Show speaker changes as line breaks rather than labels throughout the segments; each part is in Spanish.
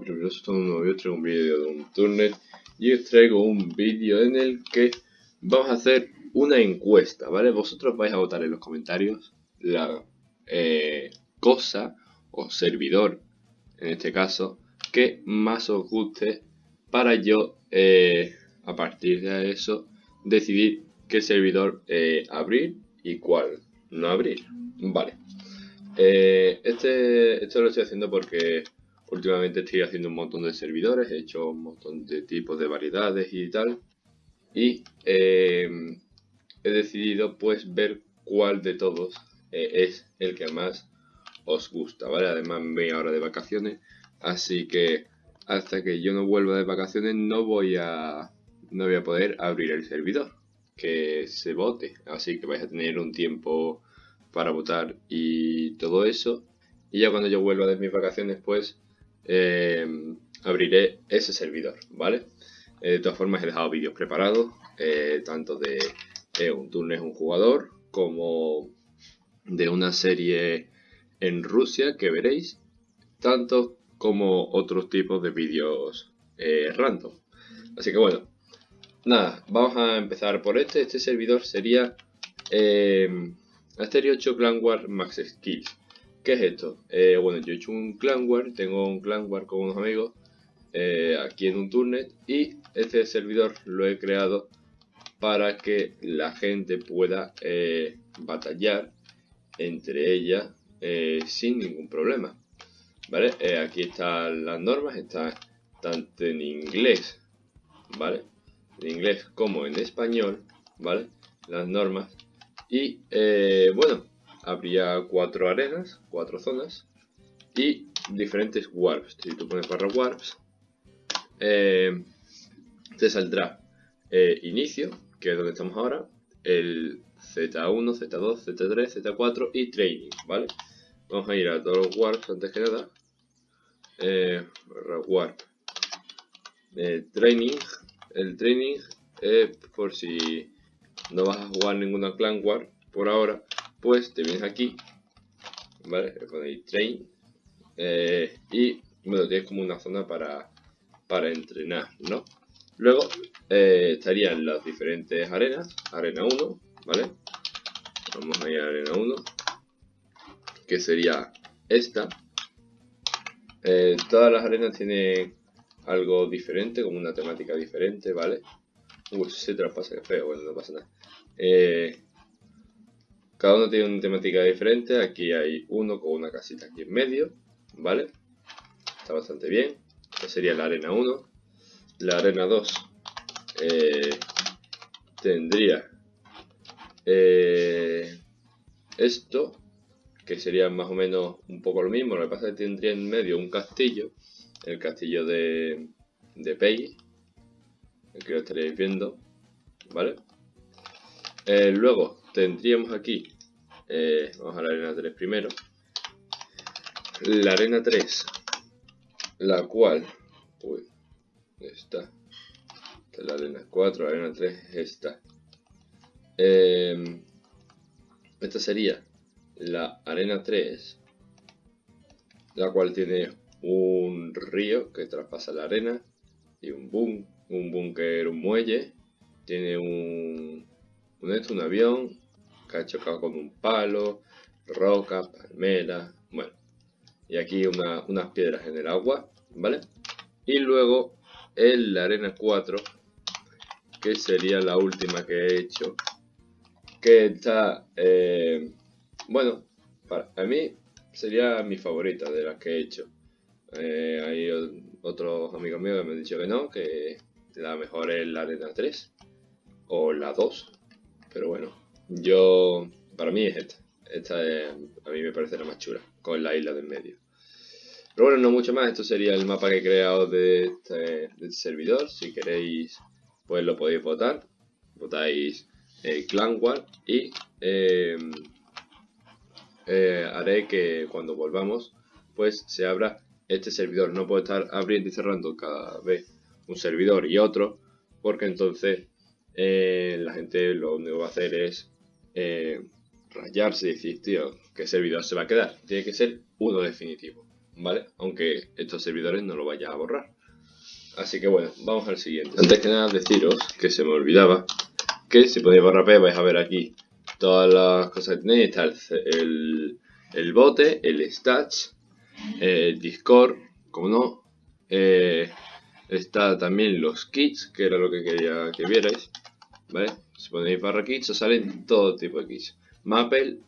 Primero, estamos un nuevo vídeo, traigo un vídeo de un turnet y os traigo un vídeo en el que vamos a hacer una encuesta, ¿vale? Vosotros vais a votar en los comentarios la eh, cosa o servidor, en este caso, que más os guste para yo, eh, a partir de eso, decidir qué servidor eh, abrir y cuál no abrir, ¿vale? Este, esto lo estoy haciendo porque últimamente estoy haciendo un montón de servidores, he hecho un montón de tipos de variedades y tal. Y eh, he decidido pues ver cuál de todos eh, es el que más os gusta, ¿vale? Además me voy ahora de vacaciones, así que hasta que yo no vuelva de vacaciones no voy a, no voy a poder abrir el servidor, que se vote, así que vais a tener un tiempo para votar y todo eso. Y ya cuando yo vuelva de mis vacaciones, pues eh, abriré ese servidor, ¿vale? Eh, de todas formas he dejado vídeos preparados, eh, tanto de un turno un jugador, como de una serie en Rusia que veréis, tanto como otros tipos de vídeos random. Así que bueno, nada, vamos a empezar por este. Este servidor sería Asterio 8 Clan Max Skills. ¿Qué es esto? Eh, bueno, yo he hecho un Clan War, tengo un Clan War con unos amigos eh, aquí en un turnet y este servidor lo he creado para que la gente pueda eh, batallar entre ellas sin ningún problema. ¿Vale? aquí están las normas, están tanto en inglés, ¿vale? En inglés como en español, ¿vale? Las normas y bueno, habría cuatro arenas, cuatro zonas y diferentes warps. Si tú pones barra warps, eh, te saldrá eh, inicio, que es donde estamos ahora, el Z1, Z2, Z3, Z4 y training, ¿vale? Vamos a ir a todos los warps antes que nada. barra warp. training. El training es por si no vas a jugar ninguna clan war por ahora, pues te vienes aquí, ¿vale? Ponéis train eh, y bueno, tienes como una zona para, para entrenar, ¿no? Luego eh, estarían las diferentes arenas, arena 1, ¿vale? Vamos a ir a arena 1, que sería esta. Eh, todas las arenas tienen algo diferente, como una temática diferente, ¿vale? Uy, se traspasa, feo, bueno, no pasa nada. Eh, cada uno tiene una temática diferente. Aquí hay uno con una casita aquí en medio, ¿vale? Está bastante bien. Esta sería la arena 1. La arena 2 eh, tendría eh, esto, que sería más o menos un poco lo mismo. Lo que pasa es que tendría en medio un castillo, el castillo de, de Peggy, que lo estaréis viendo, ¿vale? Eh, luego tendríamos aquí, eh, vamos a la arena 3 primero, la arena 3, la cual, uy, está, esta es la arena 4, la arena 3 es esta. Em, esta sería la arena 3, la cual tiene un río que traspasa la arena y un boom un búnker, un muelle, tiene un, un, un avión que ha chocado con un palo, roca, palmera, bueno, y aquí unas piedras en el agua, ¿vale? Y luego en la arena 4, que sería la última que he hecho, que está, eh, bueno, para mí sería mi favorita de las que he hecho. Eh, hay otros amigos míos que me han dicho que no, que la mejor es la arena 3 o la 2. Pero bueno, yo, para mí es esta. Esta a mí me parece la más chula, con la isla del medio. Pero bueno, no mucho más. Esto sería el mapa que he creado de este, servidor. Si queréis, pues lo podéis votar. Votáis el Clan War y em, eh, haré que cuando volvamos, pues se abra este servidor. No puedo estar abriendo y cerrando cada vez un servidor y otro, porque entonces eh, la gente lo único que va a hacer es eh, rayarse y decir, tío, ¿qué servidor se va a quedar? Tiene que ser uno definitivo, ¿vale? Aunque estos servidores no lo vaya a borrar. Así que bueno, vamos al siguiente. Antes que nada deciros que se me olvidaba que si ponéis barra P vais a ver aquí todas las cosas que tenéis. Está el, el, bote, el stats, el Discord, como no. Eh, está también los kits, que era lo que quería que vierais. ¿Vale? Si ponéis barra kits os salen todo tipo de kits. Maple,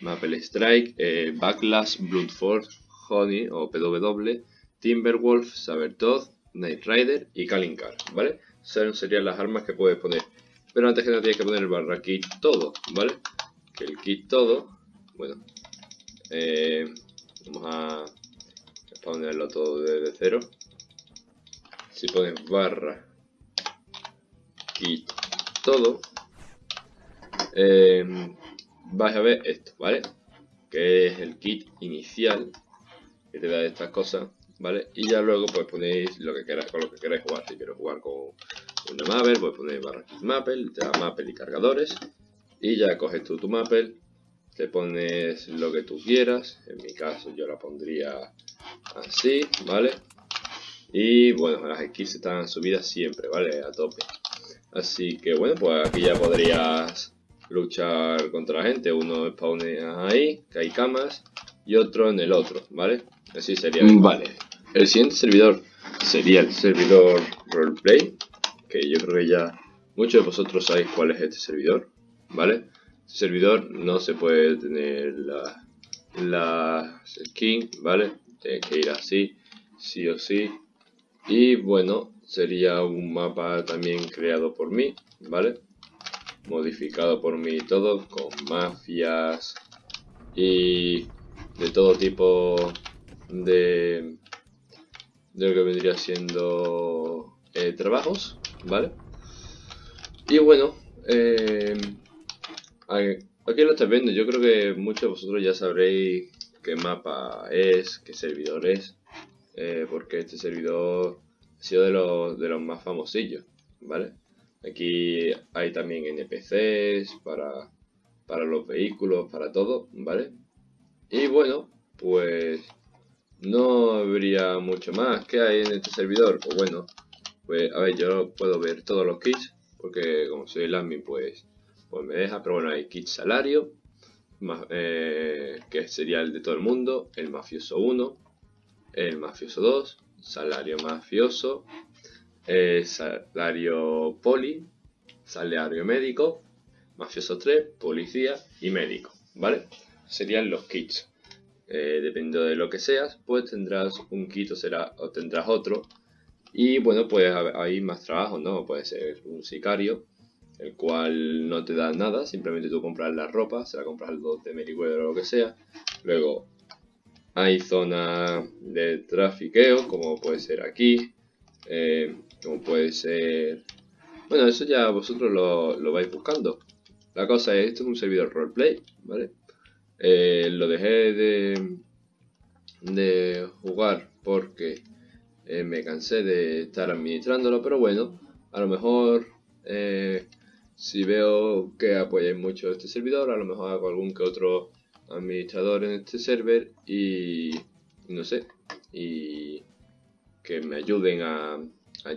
Maple Strike, eh, Backlash, Bloodforce, Honey o PW, Timberwolf, Sabertooth, Knight Rider y Kalincar, ¿vale? Esas serían las armas que puedes poner. Pero antes que nada tienes que poner barra kit todo, ¿vale? Que el kit todo, bueno, eh, vamos a ponerlo todo desde cero. Si pones barra kit todo, eh, vais a ver esto, ¿vale? Que es el kit inicial que te da estas cosas ¿vale? Y ya luego pues ponéis lo que queráis, con lo que queráis jugar. Si quiero jugar con una Maple, pues ponéis barra Maple, te da Maple y cargadores. Y ya coges tú tu Maple, te pones lo que tú quieras. En mi caso yo la pondría así, ¿vale? Y bueno, las skills están subidas siempre, ¿vale? A tope. Así que bueno, pues aquí ya podrías luchar contra la gente. Uno spawne ahí, que hay camas, y otro en el otro, ¿vale? Así sería. Vale, el siguiente servidor sería el servidor roleplay, que yo creo que ya muchos de vosotros sabéis cuál es este servidor, ¿vale? Este servidor no se puede tener la, la skin, ¿vale? Tiene que ir así, sí o sí. Y bueno, sería un mapa también creado por mí, ¿vale? Modificado por mí todo, con mafias y de todo tipo de de lo que vendría siendo eh, trabajos, ¿vale? Y bueno, eh, aquí lo estáis viendo, yo creo que muchos de vosotros ya sabréis qué mapa es, qué servidor es, eh, porque este servidor sido de los, de los más famosillos, ¿vale? Aquí hay también NPCs para, para los vehículos, para todo, ¿vale? Y bueno, pues no habría mucho más. ¿Qué hay en este servidor? Pues bueno, pues a ver, yo puedo ver todos los kits, porque como soy el admin, pues, pues me deja. Pero bueno, hay kit salario, eh, que sería el de todo el mundo, el mafioso 1, el mafioso 2, salario mafioso, eh, salario poli, salario médico, mafioso 3, policía y médico, ¿vale? Serían los kits. Eh, dependiendo de lo que seas, pues tendrás un kit o, será, o tendrás otro. Y bueno, pues hay más trabajo, ¿no? Puede ser un sicario, el cual no te da nada, simplemente tú compras la ropa, se la compras al de Meriwether o lo que sea. Luego hay zona de trafiqueo, como puede ser aquí, eh, como puede ser... Bueno, eso ya vosotros lo, lo vais buscando. La cosa es, esto es un servidor roleplay, ¿vale? Eh, lo dejé de, de jugar porque eh, me cansé de estar administrándolo, pero bueno, a lo mejor si veo que apoyáis mucho este servidor, a lo mejor hago algún que otro administrador en este server y, no sé, y que me ayuden a,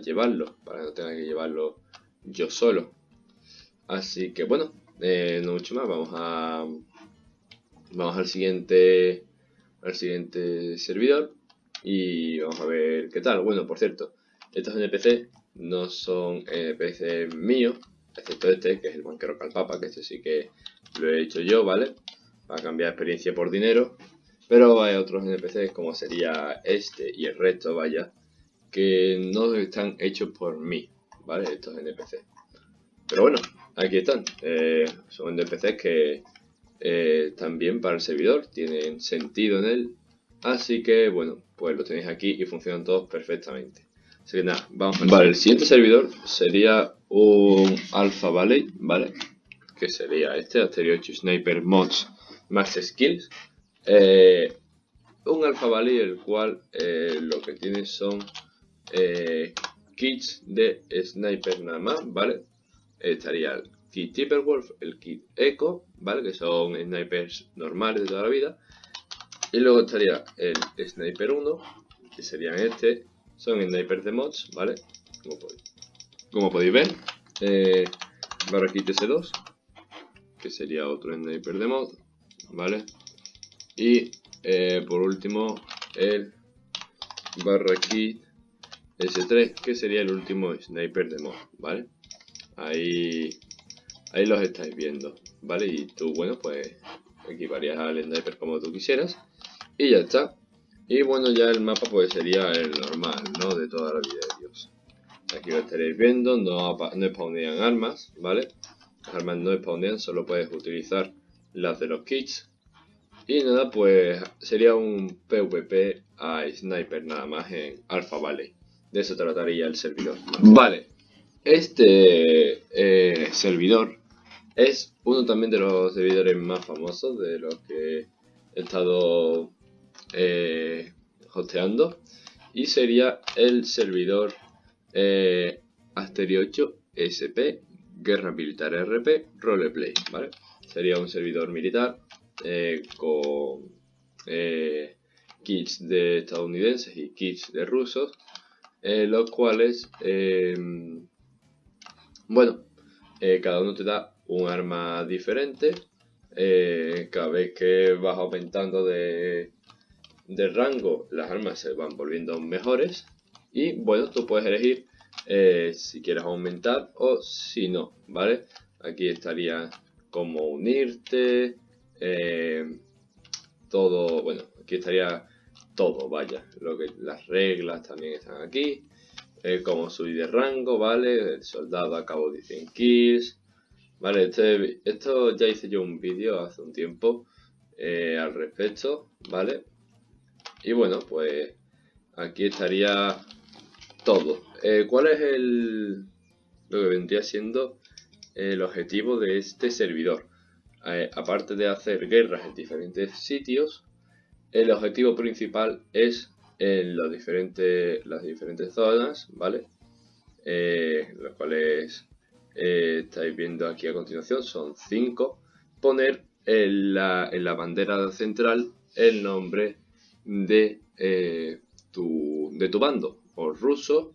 llevarlo, para no tenga que llevarlo yo solo. Así que bueno, no mucho más, vamos a Vamos al siguiente, al siguiente servidor y vamos a ver qué tal. Bueno, por cierto, estos NPC no son NPC míos, excepto este, que es el banquero calpapa, que este sí que lo he hecho yo, ¿vale? Para cambiar experiencia por dinero. Pero hay otros NPCs como sería este y el resto, vaya, que no están hechos por mí, ¿vale? Estos NPCs. Pero bueno, aquí están. Eh, son NPCs que eh, también para el servidor, tienen sentido en él. Así que bueno, pues lo tenéis aquí y funcionan todos perfectamente. Así que nada, vamos a Vale, el siguiente servidor sería un Alpha Valley, ¿vale? Que sería este, Asteroid Sniper Mods Max Skills. Eh, un Valley el cual eh, lo que tiene son kits de sniper nada más, ¿vale? Estaría kit Timberwolf, el kit Echo, ¿vale? Que son snipers normales de toda la vida. Y luego estaría el Sniper 1, que serían este. Son snipers de mods, ¿vale? Como podéis, ver. Eh, Barraquite S2, que sería otro sniper de mod, ¿vale? Y eh, por último el Barraquite S3, que sería el último sniper de mod, ¿vale? Ahí, ahí los estáis viendo, ¿vale? Y tú, bueno, pues equiparías al sniper como tú quisieras. Y ya está. Y bueno, ya el mapa pues sería el normal, ¿no? De toda la vida de Dios. Aquí lo estaréis viendo, no, no spawnean armas, ¿vale? Las armas no spawnean, solo puedes utilizar las de los kits. Y nada, pues sería un PvP a Sniper nada más en Alpha Valley. De eso trataría el servidor. Vale, este eh, servidor es uno también de los servidores más famosos de los que he estado eh, hosteando y sería el servidor eh, Asterio 8 SP Guerra Militar RP Roleplay, ¿vale? Sería un servidor militar eh, con eh, kits de estadounidenses y kits de rusos, los cuales, bueno, cada uno te da un arma diferente, cada vez que vas aumentando de, de rango, las armas se van volviendo mejores. Y bueno, tú puedes elegir eh, si quieres aumentar o si no, ¿vale? Aquí estaría como unirte, eh, todo, bueno, aquí estaría todo, vaya, lo que las reglas también están aquí, eh, como subir de rango, ¿vale? El soldado acabó de 100 kills, ¿vale? Este, esto ya hice yo un vídeo hace un tiempo al respecto, ¿vale? Y bueno, pues aquí estaría todo. Eh, ¿Cuál es el lo que vendría siendo el objetivo de este servidor? Eh, aparte de hacer guerras en diferentes sitios, el objetivo principal es en los diferentes, las diferentes zonas, ¿vale? Eh, cuales estáis viendo aquí a continuación, son cinco, poner en la, en la bandera central el nombre de, eh, tu, de tu bando, o ruso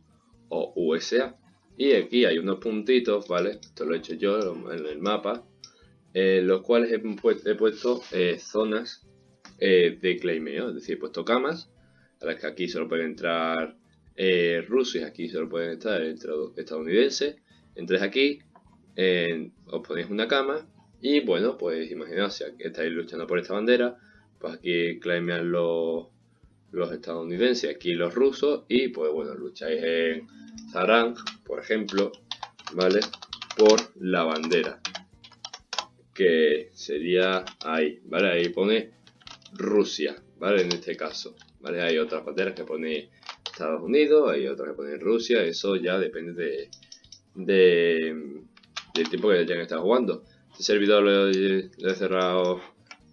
o USA. Y aquí hay unos puntitos, ¿vale? Esto lo he hecho yo en el mapa, en los cuales he, puesto eh, zonas eh, de claimeo, es decir, he puesto camas, a las que aquí solo pueden entrar rusos y aquí solo pueden estar estadounidenses. Entréis aquí, os ponéis una cama y bueno, pues imaginaos si estáis luchando por esta bandera, pues aquí claimean los, los estadounidenses, aquí los rusos, y pues bueno, lucháis en Zarang, por ejemplo, ¿vale? Por la bandera, que sería ahí, ¿vale? Ahí pone Rusia, ¿vale? En este caso, ¿vale? Hay otras banderas que pone Estados Unidos, hay otras que pone Rusia, eso ya depende de, de del tiempo que hayan estado jugando. Este servidor lo he cerrado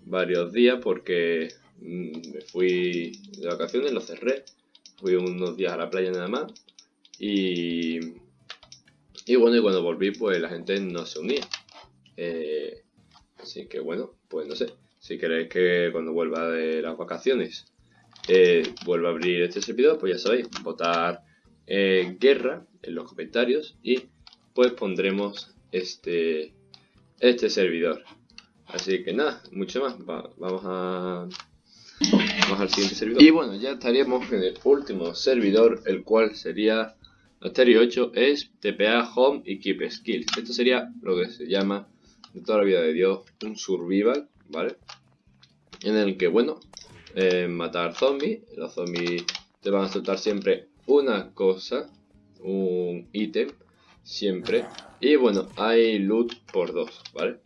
varios días porque mm, me fui de vacaciones, lo cerré, fui unos días a la playa nada más y, y bueno, y cuando volví pues la gente no se unía. Eh, así que bueno, pues no sé, si queréis que cuando vuelva de las vacaciones eh, vuelva a abrir este servidor, pues ya sabéis, votar eh, guerra en los comentarios y pues pondremos este, este servidor. Así que nada, mucho más. vamos a... Vamos al siguiente servidor. Y bueno, ya estaríamos en el último servidor, el cual sería Asterio 8, es TPA Home y Keep Skills. Esto sería lo que se llama, de toda la vida de Dios, un survival, ¿vale? En el que, bueno, eh, matar zombies. Los zombies te van a soltar siempre una cosa, un ítem, siempre. Y bueno, hay loot por dos, ¿vale?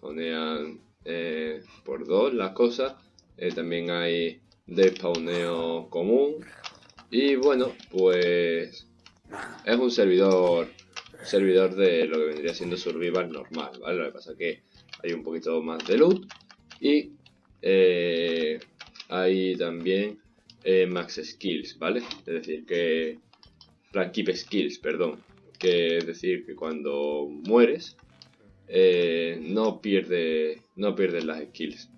Ponean eh, por dos las cosas. Eh, también hay despawneo común. Y bueno, pues es un servidor servidor de lo que vendría siendo survival normal, ¿vale? Lo que pasa es que hay un poquito más de loot y eh, hay también max skills, ¿vale? Es decir, que keep skills, perdón, que es decir que cuando mueres eh, no pierde no pierdes las skills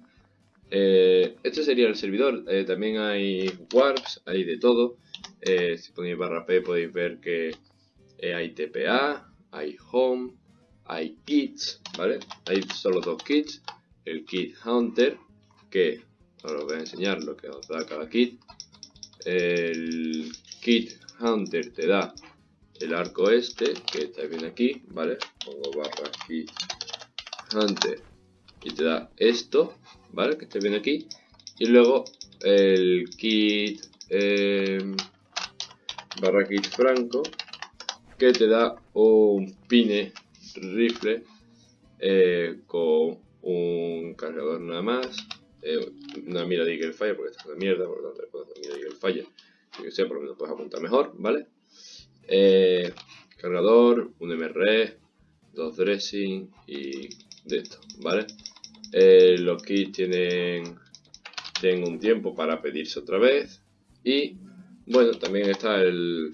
Eh, este sería el servidor. Eh, también hay warps, hay de todo. Eh, si ponéis barra P podéis ver que hay TPA, hay home, hay kits, ¿vale? Hay solo dos kits. El kit hunter, que os voy a enseñar lo que os da cada kit. El kit hunter te da el arco este, que está bien aquí, ¿vale? Pongo barra kit hunter y te da esto, ¿vale? Que esté bien aquí. Y luego el kit em, barra kit franco que te da un pine rifle eh, con un cargador nada más, eh, una mira de Eagle Fire porque esta es una mierda, por lo tanto le una mira de Eagle Fire, que sea por lo menos puedes apuntar mejor, ¿vale? Eh, cargador, un MR, dos dressing y de esto, ¿vale? Eh, los kits tienen, tienen un tiempo para pedirse otra vez. Y bueno, también está el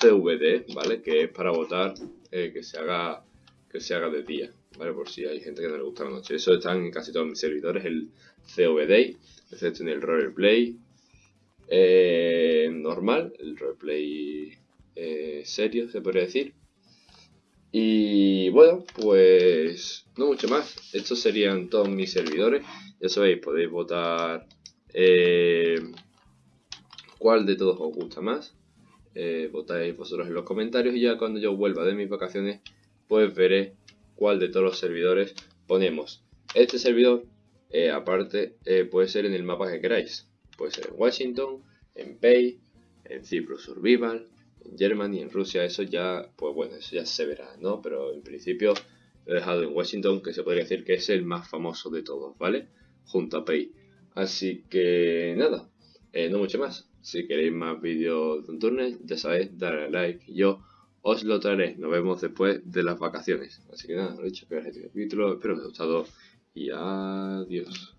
CVD, ¿vale? Que es para votar eh, que se haga que se haga de día, ¿vale? Por si hay gente que no le gusta la noche. Eso está en casi todos mis servidores, el CVD, excepto en el roleplay eh, normal, el roleplay eh, serio, se podría decir. Y bueno, pues no mucho más. Estos serían todos mis servidores. Ya sabéis, podéis votar eh, cuál de todos os gusta más. Eh, votáis vosotros en los comentarios y ya cuando yo vuelva de mis vacaciones, pues veré cuál de todos los servidores ponemos. Este servidor, eh, aparte, puede ser en el mapa que queráis. Puede ser en Washington, en Pay, en Cyprus Survival, en Germany, en Rusia, eso ya, pues bueno, eso ya se verá, ¿no? Pero en principio lo he dejado en Washington, que se podría decir que es el más famoso de todos, ¿vale? Junto a Pay. Así que nada, eh, no mucho más. Si queréis más vídeos de un turno, ya sabéis, darle a like. Yo os lo traeré. Nos vemos después de las vacaciones. Así que nada, lo he dicho que este capítulo. Espero que os haya gustado y adiós.